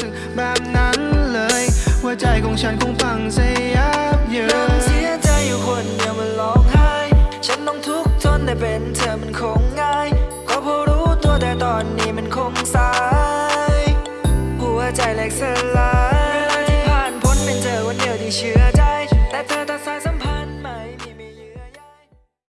สึกแบบนั้นเลยว่าใจของฉันคงพังเสียบเยินเสียใจอยู่คนเดียวมันร้องไห้ ฉันต้องทุกข์ทนแต่เป็นเธอมันคงง่ายก็พอรู้ตัวแต่ตอนนี้มันคงสาย หัวใจแหลกสลายเวลาที่ผ่านพ้นเป็นเธอวันเดียวที่เชื่อใจ แต่เธอ